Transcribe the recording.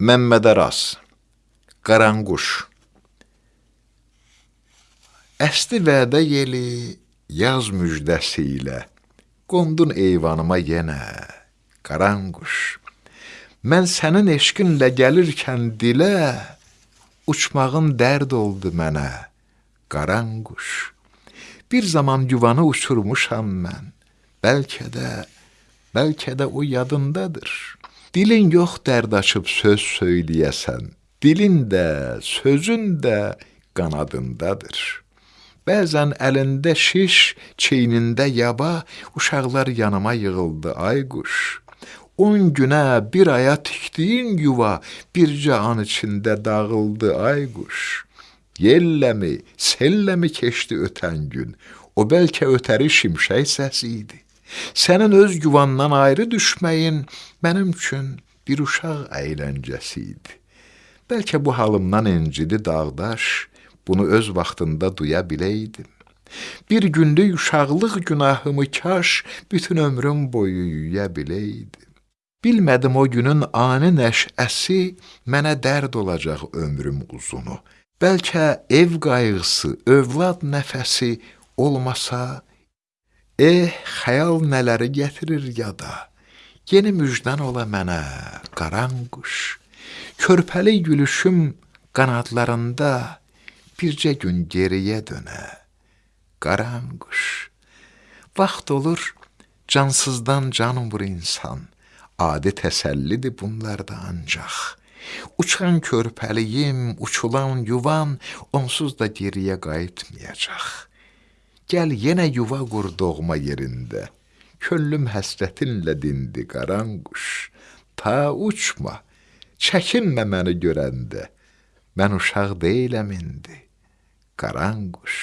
Məmməd Aras Qaranquş Əsdi vədə yeli yaz müjdəsi ilə Qondun eyvanıma yenə Qaranquş Mən sənin eşqinlə gəlirkən dilə Uçmağın dərd oldu mənə Qaranquş Bir zaman yuvanı uçurmuşam mən Bəlkə də, bəlkə də o yadındadır. Dilin yox dərd açıb söz söyləyəsən, dilin də, sözün də qanadındadır. Bəzən əlində şiş, çeynində yaba, uşaqlar yanıma yığıldı, ay quş. On günə, bir aya tikdiyin yuva, bircə an içində dağıldı, ay quş. Yelləmi, selləmi keçdi ötən gün, o bəlkə ötəri şimşək səsi idi. Sənin öz yuvandan ayrı düşməyin mənim üçün bir uşaq əyləncəsi idi. Bəlkə bu halımdan incidi dağdaş, bunu öz vaxtında duya biləydim. Bir günlük uşaqlıq günahımı kaş bütün ömrüm boyu yuya biləydim. Bilmədim o günün ani nəşəsi mənə dərd olacaq ömrüm uzunu. Bəlkə ev qayğısı, övlad nəfəsi olmasa Eh, xəyal nələri gətirir yada. Yeni müjdən ola mənə, qaran quş. Körpəli gülüşüm qanadlarında bircə gün geriyə dönə. Qaran quş. Vaxt olur cansızdan can vur insan. Adi təsəllidir bunlarda ancaq. Uçan körpəliyim, uçulan yuvan onsuz da geriyə qayıtmayacaq.'' Gəl yenə yuva qur doğma yerində. Könlüm həsrətinlə dindi qaranquş. Ta uçma, çəkinmə məni görəndə. Mən uşaq deyiləm indi. Qaranquş.